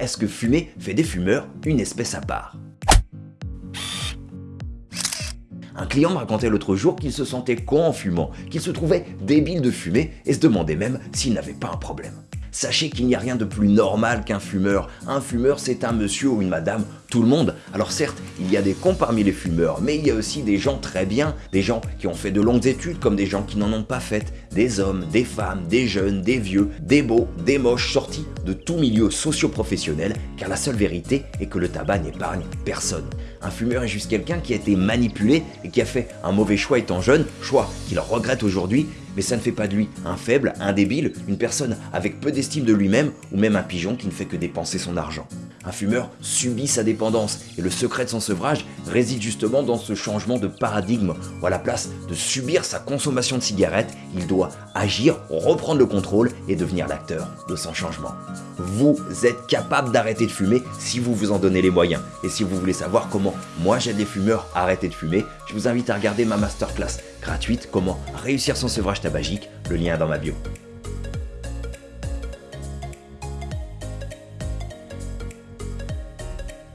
est-ce que fumer fait des fumeurs une espèce à part? Un client me racontait l'autre jour qu'il se sentait con en fumant, qu'il se trouvait débile de fumer et se demandait même s'il n'avait pas un problème. Sachez qu'il n'y a rien de plus normal qu'un fumeur. Un fumeur, c'est un monsieur ou une madame, tout le monde. Alors certes, il y a des cons parmi les fumeurs, mais il y a aussi des gens très bien, des gens qui ont fait de longues études comme des gens qui n'en ont pas faites, des hommes, des femmes, des jeunes, des vieux, des beaux, des moches, sortis de tout milieu socio-professionnel, car la seule vérité est que le tabac n'épargne personne. Un fumeur est juste quelqu'un qui a été manipulé et qui a fait un mauvais choix étant jeune, choix qu'il regrette aujourd'hui, mais ça ne fait pas de lui un faible, un débile, une personne avec peu d'estime de lui-même ou même un pigeon qui ne fait que dépenser son argent. Un fumeur subit sa dépendance et le secret de son sevrage réside justement dans ce changement de paradigme où à la place de subir sa consommation de cigarettes, il doit agir, reprendre le contrôle et devenir l'acteur de son changement. Vous êtes capable d'arrêter de fumer si vous vous en donnez les moyens. Et si vous voulez savoir comment moi j'aide les fumeurs à arrêter de fumer, je vous invite à regarder ma masterclass gratuite Comment réussir son sevrage tabagique, le lien est dans ma bio.